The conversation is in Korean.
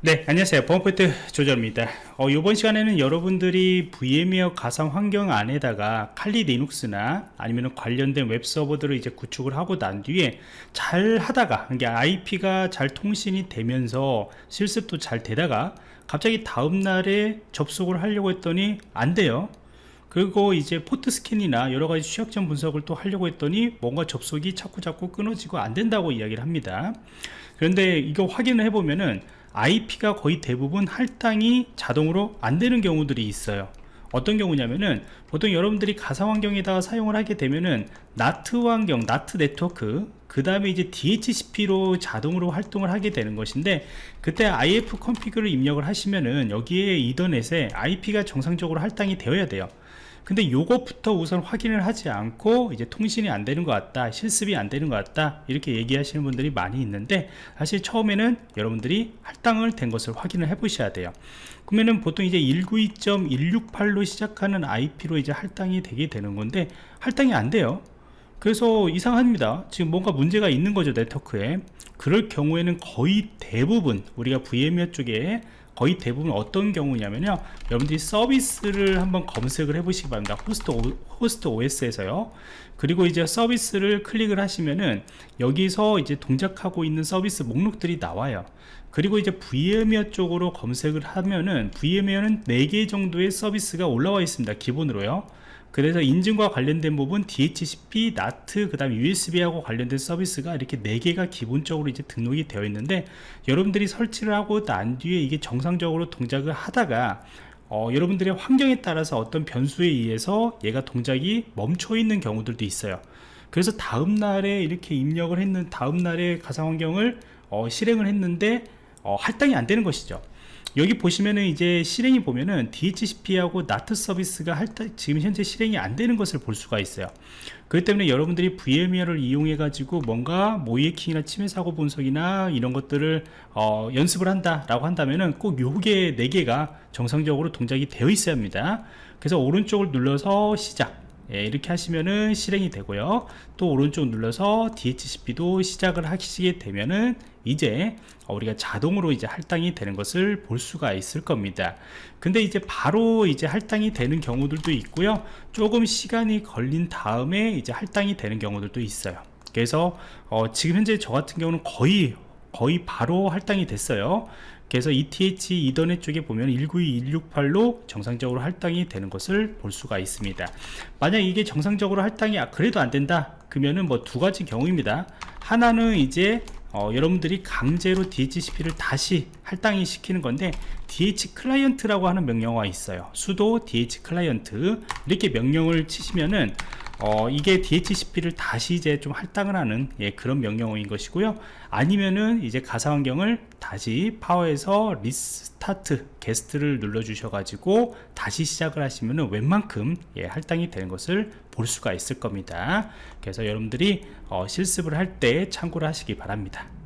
네 안녕하세요. 보안포인트 조절입니다. 어, 이번 시간에는 여러분들이 VMware 가상 환경 안에다가 칼리 리눅스나 아니면 관련된 웹서버들을 이제 구축을 하고 난 뒤에 잘 하다가 이게 IP가 잘 통신이 되면서 실습도 잘 되다가 갑자기 다음날에 접속을 하려고 했더니 안 돼요. 그리고 이제 port scan이나 여러가지 취약점 분석을 또 하려고 했더니 뭔가 접속이 자꾸 자꾸 끊어지고 안 된다고 이야기를 합니다. 그런데 이거 확인을 해보면은 IP가 거의 대부분 할당이 자동으로 안 되는 경우들이 있어요. 어떤 경우냐면은 보통 여러분들이 가상 환경에다가 사용을 하게 되면은 나트 환경, 나트 네트워크 그 다음에 이제 DHCP로 자동으로 활동을 하게 되는 것인데 그때 IF 컨피그를 입력을 하시면은 여기에 이더넷에 IP가 정상적으로 할당이 되어야 돼요 근데 요것부터 우선 확인을 하지 않고 이제 통신이 안 되는 것 같다 실습이 안 되는 것 같다 이렇게 얘기하시는 분들이 많이 있는데 사실 처음에는 여러분들이 할당을 된 것을 확인을 해 보셔야 돼요. 그러면은 보통 이제 192.168로 시작하는 IP로 이제 할당이 되게 되는 건데 할당이 안 돼요. 그래서 이상합니다. 지금 뭔가 문제가 있는 거죠 네트워크에. 그럴 경우에는 거의 대부분 우리가 VMware 쪽에 거의 대부분 어떤 경우냐면요. 여러분들이 서비스를 한번 검색을 해 보시기 바랍니다. 호스트, 오, host OS에서요. 그리고 이제 서비스를 클릭을 하시면은 여기서 이제 동작하고 있는 서비스 목록들이 나와요. 그리고 이제 VMware 쪽으로 검색을 하면은 VMware는 4개 정도의 서비스가 올라와 있습니다. 기본으로요 그래서 인증과 관련된 부분 DHCP, NAT, 그 다음 USB하고 관련된 서비스가 이렇게 4개가 기본적으로 이제 등록이 되어 있는데 여러분들이 설치를 하고 난 뒤에 이게 정상적으로 동작을 하다가 어, 여러분들의 환경에 따라서 어떤 변수에 의해서 얘가 동작이 멈춰 있는 경우들도 있어요. 그래서 다음날에 이렇게 입력을 했는 다음날에 가상환경을 어, 실행을 했는데 어, 할당이 안 되는 것이죠 여기 보시면은 이제 실행이 보면은 DHCP하고 NAT 서비스가 할 때, 지금 현재 실행이 안 되는 것을 볼 수가 있어요. 그렇기 때문에 여러분들이 VMware를 이용해 가지고 뭔가 모이에킹이나 침해 사고 분석이나 이런 것들을 어, 연습을 한다 라고 한다면은 꼭 요게 4개가 정상적으로 동작이 되어 있어야 합니다. 그래서 오른쪽을 눌러서 시작 예, 이렇게 하시면은 실행이 되고요. 또 오른쪽 눌러서 DHCP도 시작을 하시게 되면은 이제 우리가 자동으로 이제 할당이 되는 것을 볼 수가 있을 겁니다. 근데 이제 바로 이제 할당이 되는 경우들도 있고요. 조금 시간이 걸린 다음에 이제 할당이 되는 경우들도 있어요. 그래서 어, 지금 현재 저 같은 경우는 거의 거의 바로 할당이 됐어요. 그래서 ETH 이더넷 쪽에 보면 192168로 정상적으로 할당이 되는 것을 볼 수가 있습니다. 만약 이게 정상적으로 할당이 아, 그래도 안 된다 그러면은 뭐 두 가지 경우입니다. 하나는 이제 어, 여러분들이 강제로 DHCP를 다시 할당이 시키는 건데 DH 클라이언트라고 하는 명령어가 있어요. 수도 DH 클라이언트. 이렇게 명령을 치시면은 어, 이게 DHCP를 다시 이제 좀 할당을 하는 예, 그런 명령어인 것이고요. 아니면은 이제 가상 환경을 다시 power에서 restart guest를 눌러 주셔 가지고 다시 시작을 하시면은 웬만큼 예, 할당이 되는 것을 볼 수가 있을 겁니다. 그래서 여러분들이 어, 실습을 할 때 참고를 하시기 바랍니다